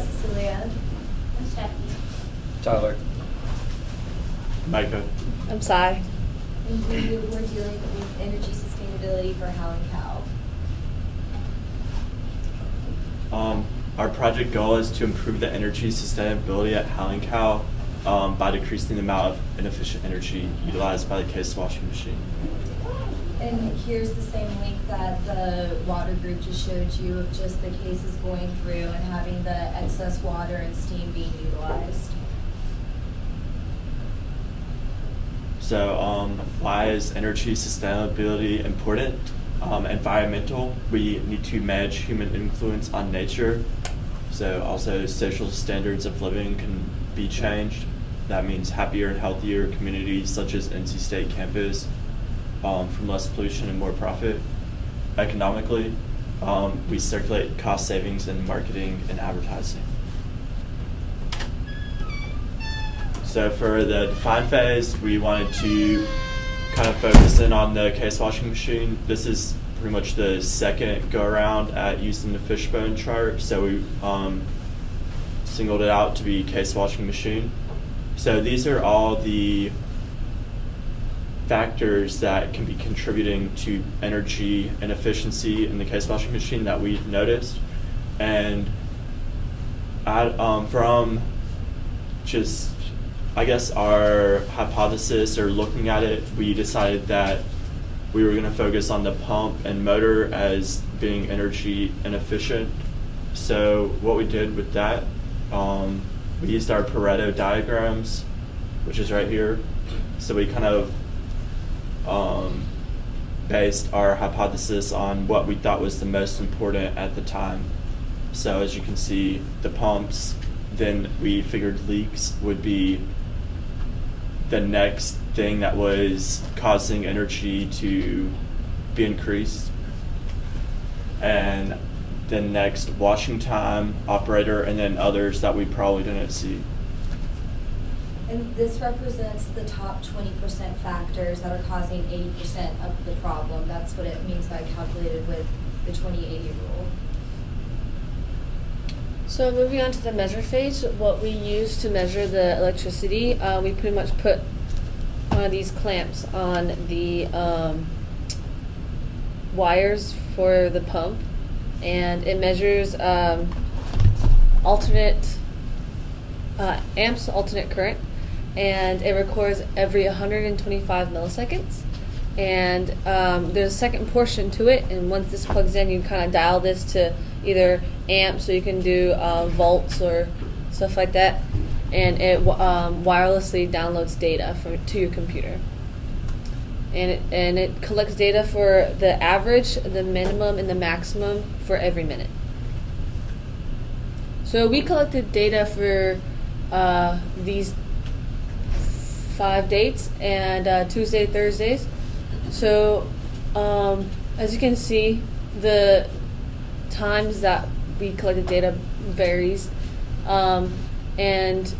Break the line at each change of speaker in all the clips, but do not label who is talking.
Cecilia.
I'm Stephanie.
Tyler.
Micah.
I'm Cy.
And we were dealing with energy sustainability for Howling Cow.
Um, our project goal is to improve the energy sustainability at Howling Cow um, by decreasing the amount of inefficient energy utilized by the case washing machine.
And here's the same link that the water group just showed you of just the cases going through and having the excess water and steam being utilized.
So, um, why is energy sustainability important? Um, environmental, we need to manage human influence on nature. So, also, social standards of living can be changed. That means happier and healthier communities, such as NC State campus, um, from less pollution and more profit. Economically, um, we circulate cost savings in marketing and advertising. So for the define phase, we wanted to kind of focus in on the case washing machine. This is pretty much the second go around at using the fishbone chart. So we um, singled it out to be case washing machine. So these are all the factors that can be contributing to energy and efficiency in the case washing machine that we've noticed. And at, um, from just I guess our hypothesis or looking at it, we decided that we were going to focus on the pump and motor as being energy inefficient. So what we did with that, um, we used our Pareto diagrams, which is right here. So we kind of um, based our hypothesis on what we thought was the most important at the time. So as you can see, the pumps, then we figured leaks would be the next thing that was causing energy to be increased. And the next washing time, operator, and then others that we probably didn't see.
And this represents the top twenty percent factors that are causing eighty percent of the problem. That's what it means by calculated with the twenty eighty rule.
So moving on to the measure phase, what we use to measure the electricity, uh, we pretty much put one of these clamps on the um, wires for the pump, and it measures um, alternate uh, amps, alternate current, and it records every 125 milliseconds. And um, there's a second portion to it, and once this plugs in, you kind of dial this to either amps, so you can do uh, volts or stuff like that, and it um, wirelessly downloads data to your computer. And it, and it collects data for the average, the minimum, and the maximum for every minute. So we collected data for uh, these five dates and uh, Tuesday, Thursdays. So um, as you can see, the times that we collected data varies, um, and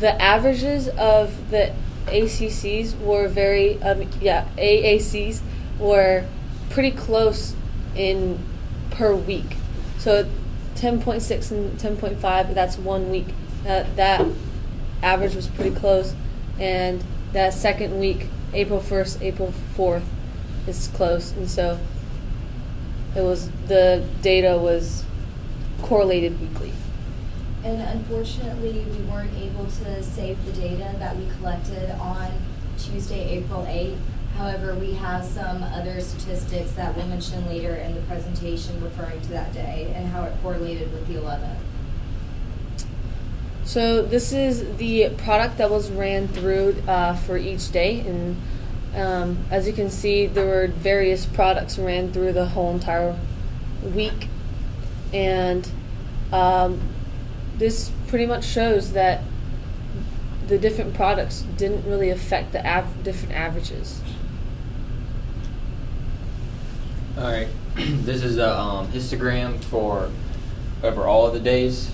the averages of the ACCs were very um, yeah AACs were pretty close in per week. So 10.6 and 10.5 that's one week. That that average was pretty close, and that second week, April 1st, April 4th, is close, and so it was the data was correlated weekly.
And unfortunately, we weren't able to save the data that we collected on Tuesday, April 8th. However, we have some other statistics that we'll mention later in the presentation referring to that day and how it correlated with the 11th.
So this is the product that was ran through uh, for each day, and um, as you can see, there were various products ran through the whole entire week, and um, this pretty much shows that the different products didn't really affect the av- different averages.
All right. this is a um, histogram for over all of the days.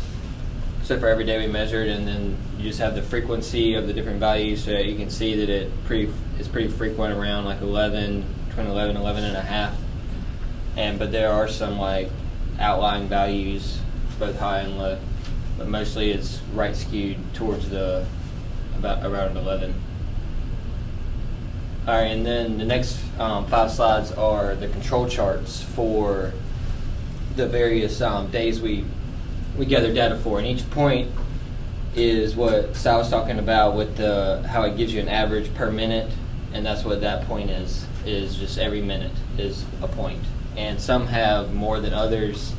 So for every day we measured, and then you just have the frequency of the different values, so you can see that it pretty it's pretty frequent around like 11, between 11, 11 and a half. And but there are some like outlying values, both high and low. but mostly it's right skewed towards the about around 11. All right, and then the next um, five slides are the control charts for the various um, days we we gather data for, and each point is what Sal was talking about with the how it gives you an average per minute, and that's what that point is. Is just every minute is a point, and some have more than others,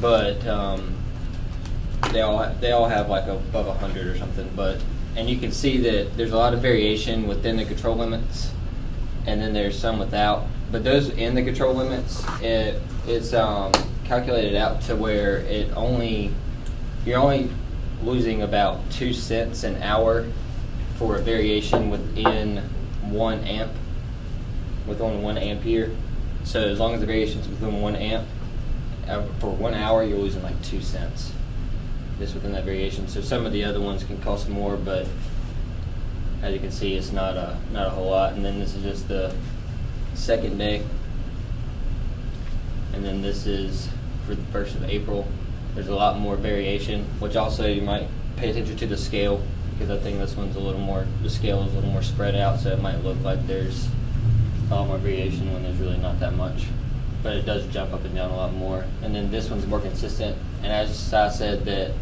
but um, they all they all have like above hundred or something. But and you can see that there's a lot of variation within the control limits, and then there's some without. But those in the control limits, it it's um, calculated out to where it only you're only losing about two cents an hour for a variation within one amp, within one ampere. So as long as the variation is within one amp, uh, for one hour you're losing like two cents just within that variation. So some of the other ones can cost more, but as you can see, it's not a not a whole lot. And then this is just the second day, and then this is for the first of April. There's a lot more variation, which also you might pay attention to the scale because I think this one's a little more the scale is a little more spread out, so it might look like there's a lot more variation when there's really not that much. But it does jump up and down a lot more. And then this one's more consistent. And as I said, that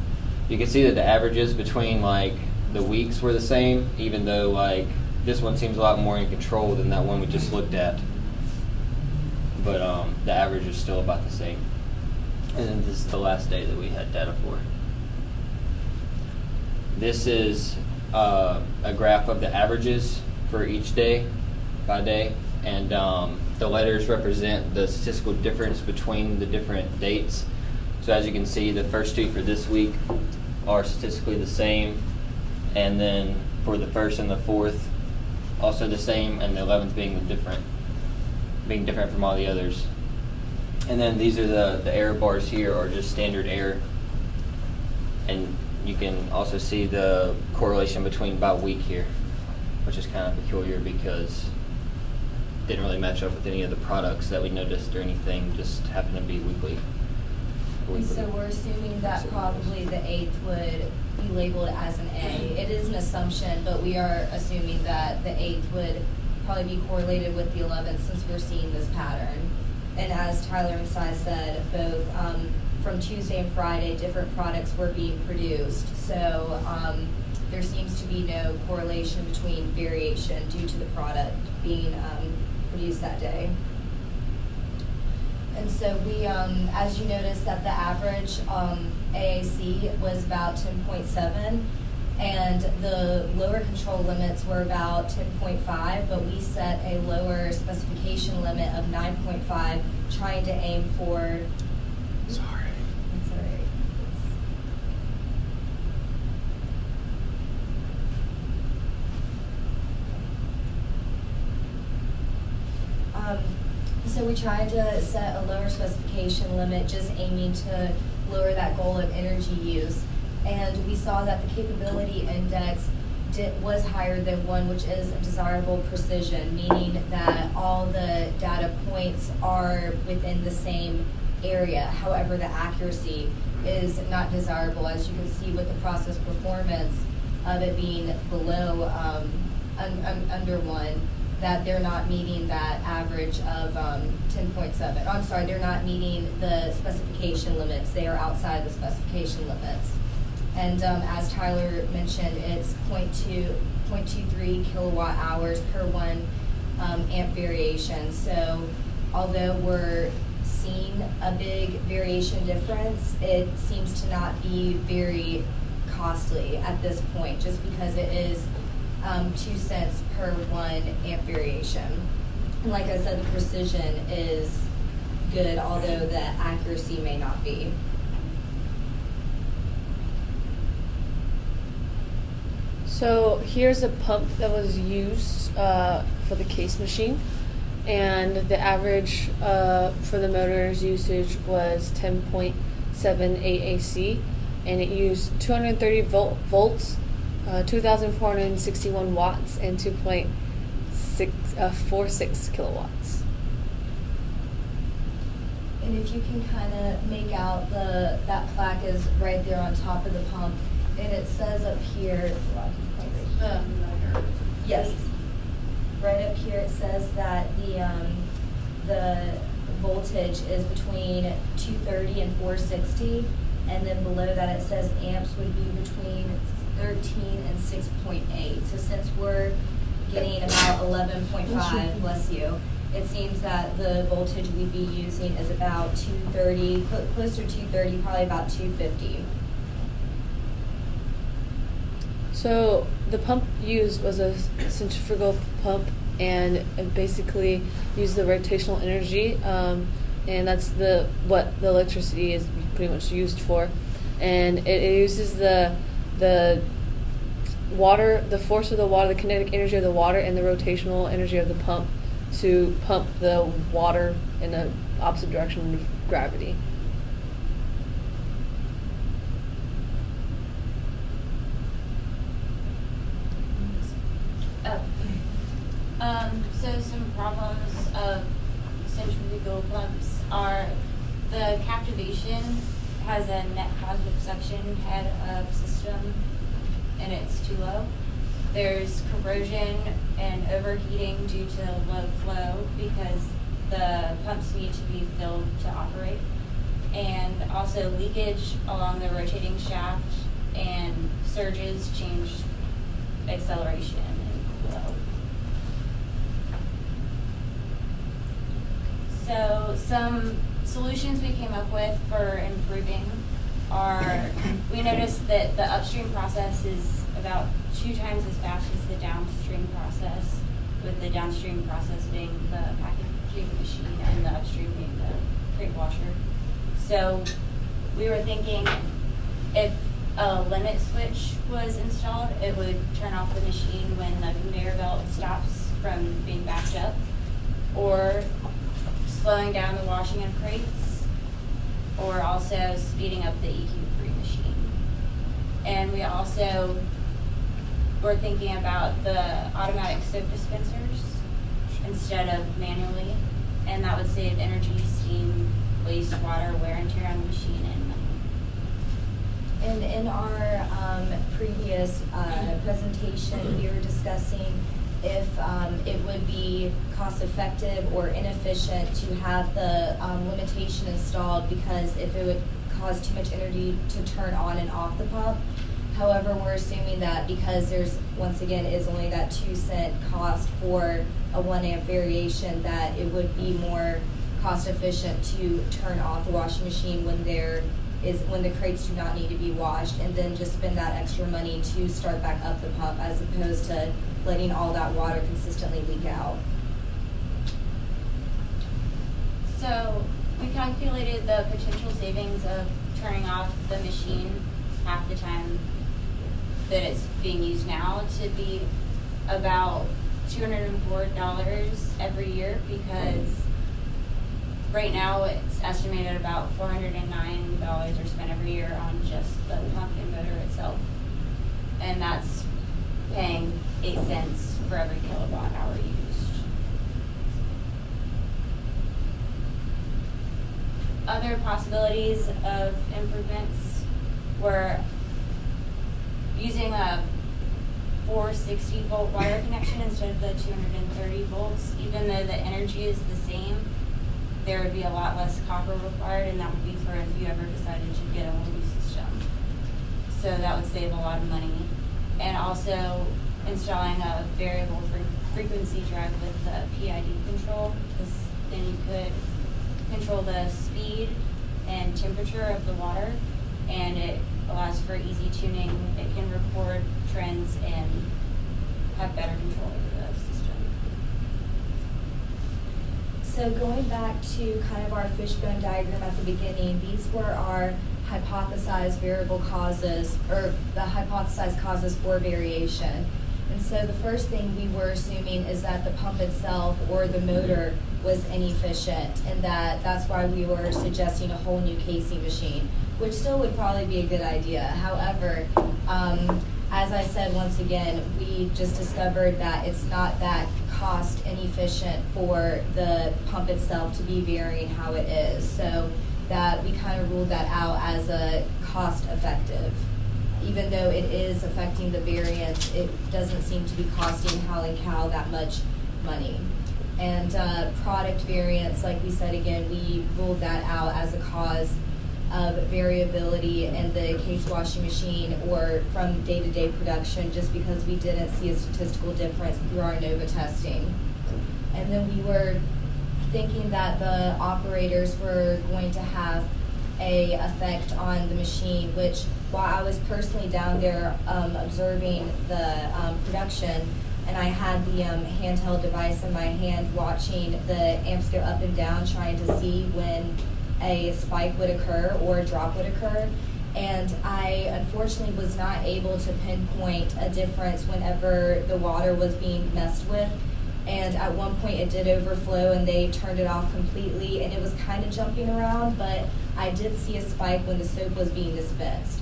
you can see that the averages between like the weeks were the same, even though like this one seems a lot more in control than that one we just looked at. But um, the average is still about the same. And this is the last day that we had data for. This is uh, a graph of the averages for each day by day, and um, the letters represent the statistical difference between the different dates. So as you can see, the first two for this week are statistically the same, and then for the first and the fourth, also the same, and the eleventh being the different, being different from all the others. And then these are the, the error bars here are just standard error. And you can also see the correlation between by week here, which is kind of peculiar because it didn't really match up with any of the products that we noticed or anything, just happened to be weekly.
And so we're assuming that probably the eighth would be labeled as an A. It is an assumption, but we are assuming that the eighth would probably be correlated with the eleventh since we're seeing this pattern. And as Tyler and Si said, both um, from Tuesday and Friday, different products were being produced. So um, there seems to be no correlation between variation due to the product being um, produced that day. And so we, um, as you noticed, that the average um, AAC was about 10.7, and the lower control limits were about 10.5, but we set a lower specification limit of 9.5, trying to aim for.
Sorry.
That's all right. Um, so we tried to set a lower specification limit, just aiming to lower that goal of energy use. And we saw that the capability index did, was higher than one, which is a desirable precision, meaning that all the data points are within the same area. However, the accuracy is not desirable, as you can see with the process performance of it being below um, un, un, under one that they're not meeting that average of um, 10.7. I'm sorry, they're not meeting the specification limits. They are outside the specification limits. And um, as Tyler mentioned, it's 0.2, 0.23 kilowatt hours per one um, amp variation. So although we're seeing a big variation difference, it seems to not be very costly at this point, just because it is um, two cents per one amp variation. And like I said, the precision is good, although the accuracy may not be.
So here's a pump that was used uh, for the case machine, and the average uh, for the motor's usage was 10.7 AAC, and it used 230 volt, volts, uh, 2,461 watts, and 2.646 kilowatts.
And if you can kind of make out the, that plaque is right there on top of the pump, and it says up here, here. Yes. Right up here, it says that the, um, the voltage is between two thirty and four sixty. And then below that, it says amps would be between thirteen and six point eight. So since we're getting about eleven point five, bless you, it seems that the voltage we'd be using is about two thirty, closer to two thirty, probably about two fifty.
So the pump used was a centrifugal pump, and it basically used the rotational energy, um, and that's the what the electricity is pretty much used for, and it, it uses the the water, the force of the water, the kinetic energy of the water, and the rotational energy of the pump to pump the water in the opposite direction of gravity.
Oh. Um, so some problems of centrifugal pumps are the cavitation has a net positive suction head of system and it's too low. There's corrosion and overheating due to low flow because the pumps need to be filled to operate. And also leakage along the rotating shaft and surges change acceleration and flow. So some solutions we came up with for improving are, we noticed that the upstream process is about two times as fast as the downstream process, with the downstream process being the packaging machine and the upstream being the crate washer. So we were thinking if a limit switch was installed, it would turn off the machine when the conveyor belt stops from being backed up, or slowing down the washing of crates, or also speeding up the EQ3 machine. And we also were thinking about the automatic soap dispensers instead of manually, and that would save energy, steam, wastewater, wear and tear on the machine, and.
And in our um, previous uh, presentation, we were discussing if um, it would be cost effective or inefficient to have the um, limitation installed because if it would cause too much energy to turn on and off the pump. However, we're assuming that because there's, once again, is only that two cent cost for a one amp variation, that it would be more cost efficient to turn off the washing machine when there is, when the crates do not need to be washed, and then just spend that extra money to start back up the pump as opposed to letting all that water consistently leak out.
So we calculated the potential savings of turning off the machine half the time that it's being used now to be about two hundred and four dollars every year because right now it's estimated about four hundred and nine dollars are spent every year on just the pump and motor itself. And that's paying eight cents for every kilowatt hour used. Other possibilities of improvements were using a 460 volt wire connection instead of the 230 volts. Even though the energy is the same, there would be a lot less copper required, and that would be for if you ever decided to get a multi system. So that would save a lot of money. And also installing a variable fre- frequency drive with the PID control, because then you could control the speed and temperature of the water, and it allows for easy tuning. It can record trends and have better control over the system.
So going back to kind of our fishbone diagram at the beginning, these were our hypothesized variable causes, or the hypothesized causes for variation. And so the first thing we were assuming is that the pump itself or the motor was inefficient, and that that's why we were suggesting a whole new casing machine, which still would probably be a good idea. However, um, as I said once again, we just discovered that it's not that cost inefficient for the pump itself to be varying how it is. So that we kind of ruled that out as a cost effective. Even though it is affecting the variance, it doesn't seem to be costing Howling Cow that much money. And uh, product variance, like we said again, we ruled that out as a cause of variability in the case washing machine or from day-to-day production, just because we didn't see a statistical difference through our NOVA testing. And then we were thinking that the operators were going to have a effect on the machine, which while I was personally down there um, observing the um, production, and I had the um, handheld device in my hand watching the amps go up and down, trying to see when a spike would occur or a drop would occur. And I unfortunately was not able to pinpoint a difference whenever the water was being messed with. And at one point it did overflow and they turned it off completely and it was kind of jumping around, but I did see a spike when the soap was being dispensed.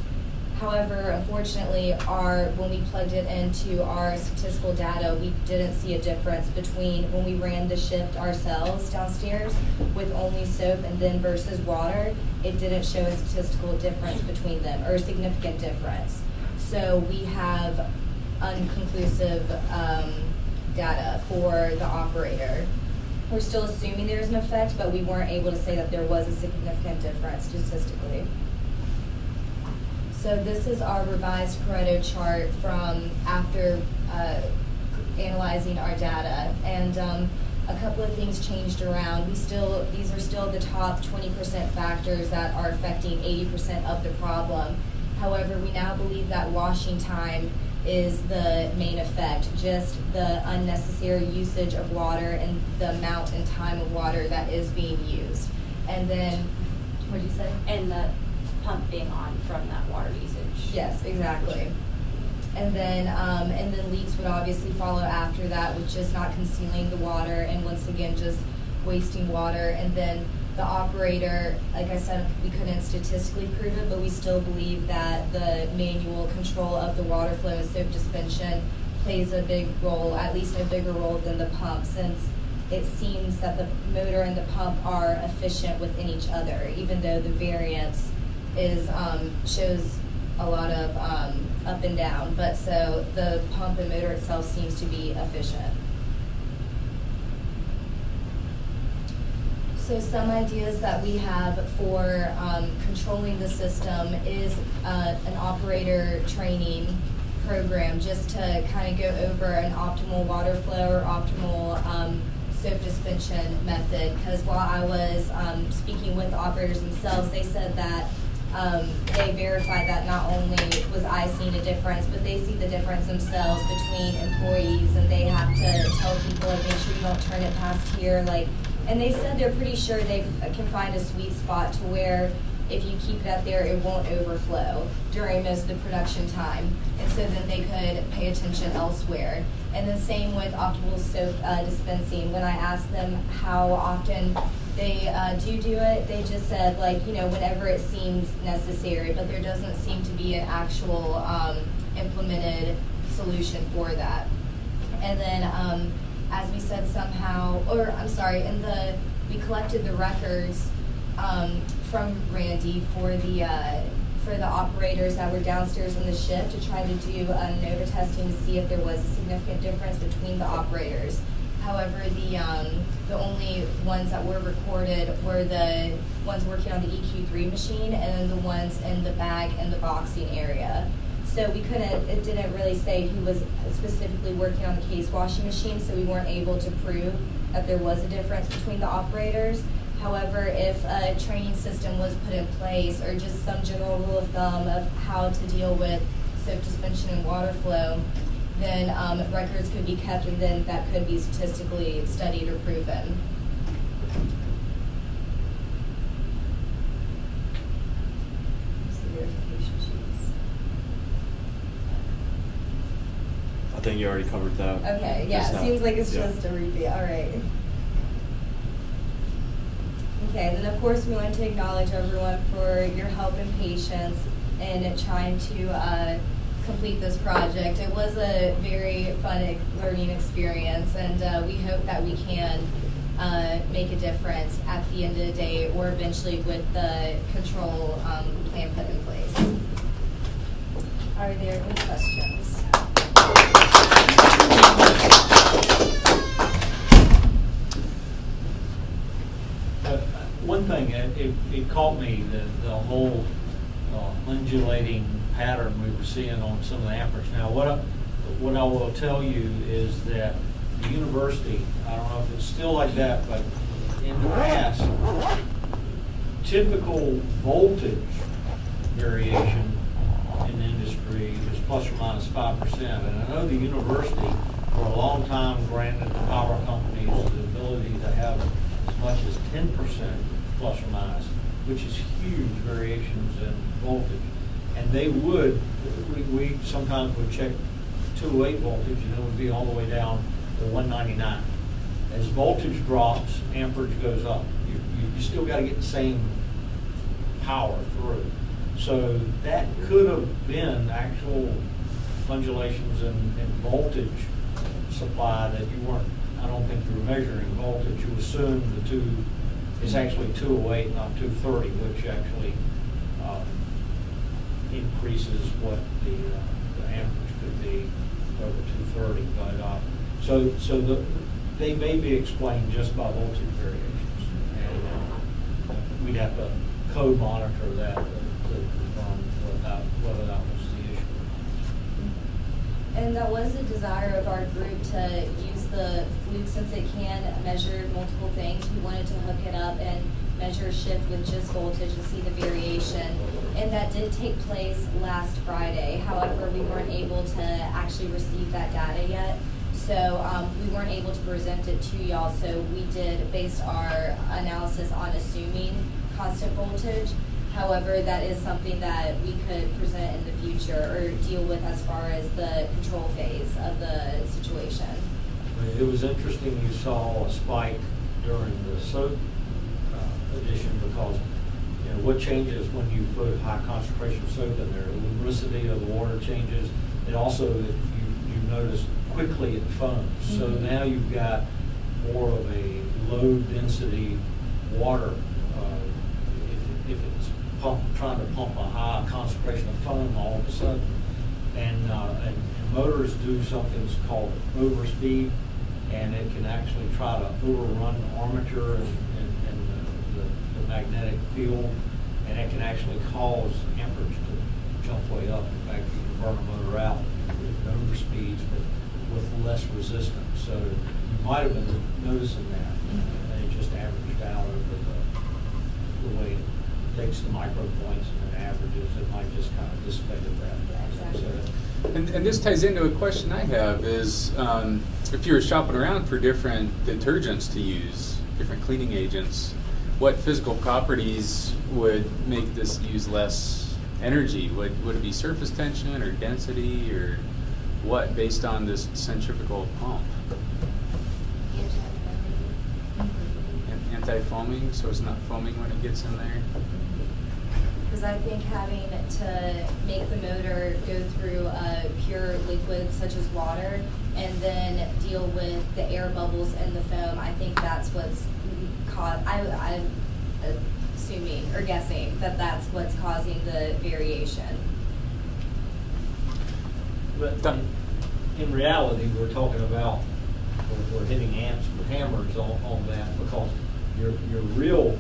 However, unfortunately, our, when we plugged it into our statistical data, we didn't see a difference between when we ran the shift ourselves downstairs with only soap and then versus water. It didn't show a statistical difference between them or a significant difference. So we have unconclusive um, data for the operator. We're still assuming there's an effect, but we weren't able to say that there was a significant difference statistically. So this is our revised Pareto chart from after uh, analyzing our data. And um, a couple of things changed around. We still, these are still the top 20% factors that are affecting 80% of the problem. However, we now believe that washing time is the main effect, just the unnecessary usage of water and the amount and time of water that is being used. And then, what did you say?
And the pump being on from that water usage.
Yes, exactly. And then, um, and then leaks would obviously follow after that with just not concealing the water and once again, just wasting water. And then the operator, like I said, we couldn't statistically prove it, but we still believe that the manual control of the water flow and soap suspension plays a big role, at least a bigger role than the pump, since it seems that the motor and the pump are efficient within each other, even though the variance is um, shows a lot of um, up and down. But so the pump and motor itself seems to be efficient. So some ideas that we have for um, controlling the system is uh, an operator training program just to kind of go over an optimal water flow or optimal um, soap suspension method. Because while I was um, speaking with operators themselves, they said that um, they verified that not only was I seeing a difference, but they see the difference themselves between employees, and they have to tell people like make sure you don't turn it past here, like. And they said they're pretty sure they can find a sweet spot to where if you keep it up there, it won't overflow during most of the production time, and so then they could pay attention elsewhere. And the same with optimal soap uh, dispensing. When I asked them how often they uh, do do it, they just said like you know whenever it seems necessary, but there doesn't seem to be an actual um, implemented solution for that. And then, um, as we said, somehow, or I'm sorry, in the we collected the records um, from Randy for the uh, for the operators that were downstairs in the shift to try to do ANOVA testing to see if there was a significant difference between the operators. However, the um, the only ones that were recorded were the ones working on the EQ3 machine and then the ones in the bag and the boxing area. So we couldn't, it didn't really say who was specifically working on the case washing machine, so we weren't able to prove that there was a difference between the operators. However, if a training system was put in place or just some general rule of thumb of how to deal with soap suspension and water flow, then um, records could be kept and then that could be statistically studied or proven. What's the verification sheets?
I think you already covered that.
Okay, yeah, it seems like it's
Yeah.
just a repeat, all right. Okay, then of course we want to acknowledge everyone for your help and patience in trying to uh, complete this project. It was a very fun learning experience, and uh, we hope that we can uh, make a difference at the end of the day, or eventually with the control um, plan put in place. Are there any questions?
Uh, One thing, it, it- it caught me, the, the whole uh, undulating pattern we were seeing on some of the amperage. Now, what I, what I will tell you is that the university, I don't know if it's still like that, but in the past, typical voltage variation in the industry is plus or minus minus five percent. And I know the university, for a long time, granted the power companies the ability to have as much as ten percent plus or minus, which is huge variations in voltage. And they would, we, we sometimes would check two oh eight voltage and it would be all the way down to one ninety-nine. As voltage drops, amperage goes up. You, you, you still gotta get the same power through. So that could have been actual undulations in, in voltage supply that you weren't, I don't think you were measuring voltage. You assumed the two, it's actually two oh eight, not two thirty, which actually, increases what the, uh, the amperage could be over two thirty, but, uh, so, so the, they may be explained just by voltage variations. And, uh, we'd have to code monitor that to to confirm whether that, whether that was the issue.
And that was the desire of our group to use the fluke since it can measure multiple things. We wanted to hook it up and measure shift with just voltage and see the variation. And that did take place last Friday. However, we weren't able to actually receive that data yet. So um, we weren't able to present it to y'all. So we did base our analysis on assuming constant voltage. However, that is something that we could present in the future or deal with as far as the control phase of the situation.
It was interesting, you saw a spike during the uh, addition because, you know, what changes when you put a high concentration of soap in there? The lubricity of the water changes. It also, that you, you notice quickly it foams. So
Mhm.
now you've got more of a low density water. uh, If, if it's pump, trying to pump a high concentration of foam all of a sudden. And, uh, and and motors do something that's called overspeed, and it can actually try to overrun the armature and, magnetic field, and it can actually cause amperage to jump way up. In fact, you can burn a motor out with overspeeds, but with less resistance. So you might have been noticing that, and it just averaged out over the, the way it takes the micro points and then averages, it might just kind of dissipated that.
Yeah, exactly.
So-
And, and this ties into a question I have is um, if you were shopping around for different detergents to use, different cleaning agents, what physical properties would make this use less energy? Would, would it be surface tension or density or what based on this centrifugal pump? An- Anti-foaming, so it's not foaming when it gets in there?
Because I think having to make the motor go through a pure liquid such as water and then deal with the air bubbles and the foam, I think that's what's caused, I, I'm assuming or guessing that that's what's causing the variation.
But in, in reality, we're talking about, we're, we're hitting ants with hammers on, on that because your, your real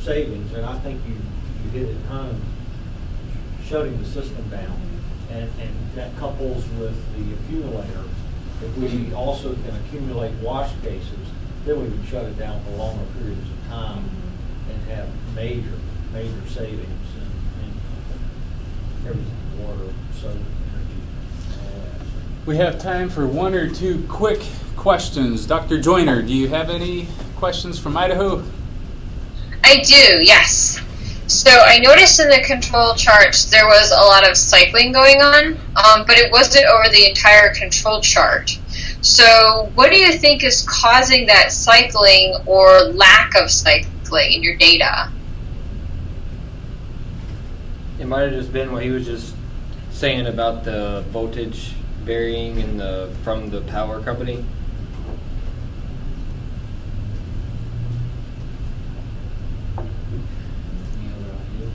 savings, and I think you, you hit it home, shutting the system down. And, and that couples with the accumulator. If we mm-hmm. also can accumulate wash cases, then we can shut it down for longer periods of time and have major, major savings in, in everything, water, soap, energy, all that.
We have time for one or two quick questions. Dr. Joyner, do you have any questions from Idaho?
I do, yes. So I noticed in the control chart there was a lot of cycling going on, um, but it wasn't over the entire control chart. So what do you think is causing that cycling or lack of cycling in your data?
It might have just been what he was just saying about the voltage varying in the from the power company.
Any other ideas?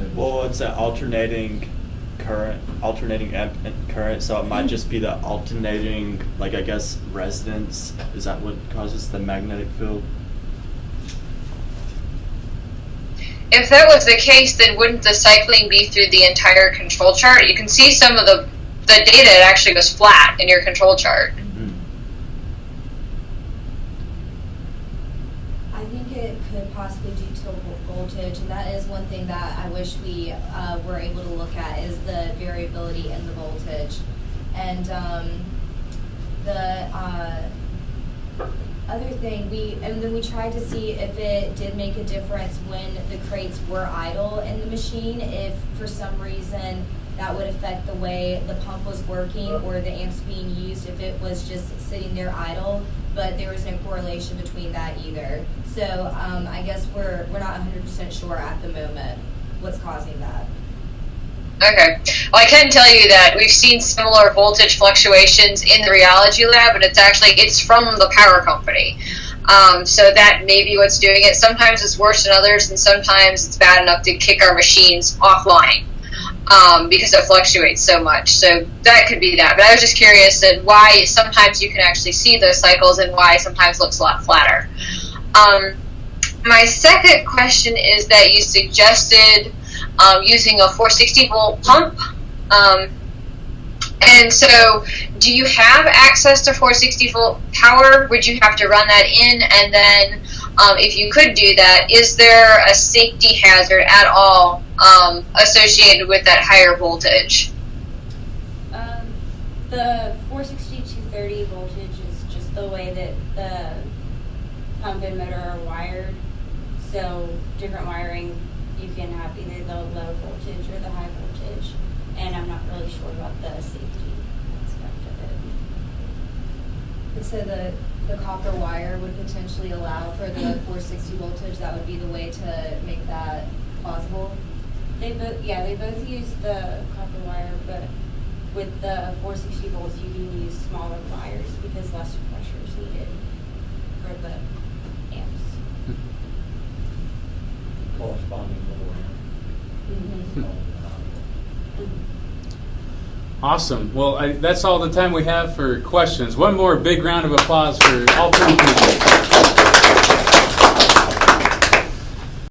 Um,
Well, it's an alternating current, alternating amp current, so it might just be the alternating, like I guess, resonance. Is that what causes the magnetic field?
If that was the case, then wouldn't the cycling be through the entire control chart? You can see some of the the data it actually goes flat in your control chart.
Hmm.
I think it could possibly due to voltage, and that is one thing that I wish we uh, were able to look at is the variability in the voltage. And um, the uh, other thing, we and then we tried to see if it did make a difference when the crates were idle in the machine. If for some reason that would affect the way the pump was working or the amps being used if it was just sitting there idle. But there was no correlation between that either. So um, I guess we're we're not 100% sure at the moment what's causing that.
Okay. Well, I can tell you that we've seen similar voltage fluctuations in the rheology lab, and it's actually it's from the power company. Um, so that may be what's doing it. Sometimes it's worse than others, and sometimes it's bad enough to kick our machines offline um, because it fluctuates so much. So that could be that. But I was just curious that why sometimes you can actually see those cycles and why sometimes looks a lot flatter. Um, my second question is that you suggested um, using a 460 volt pump. Um, and so, do you have access to 460 volt power? Would you have to run that in? And then, um, if you could do that, is there a safety hazard at all um, associated with that higher voltage?
Um, the 460 230 voltage is just the way that the pump and motor are wired. So different wiring, you can have either the low voltage or the high voltage. And I'm not really sure about the safety aspect of it.
And so the the copper wire would potentially allow for the 460 voltage. That would be the way to make that plausible.
They both, yeah, they both use the copper wire, but with the 460 volts, you can use smaller wires because less pressure is needed for the amps.
Corresponding lower end. Mm-hmm.
Awesome. Well, I, that's all the time we have for questions. One more big round of applause for all three people.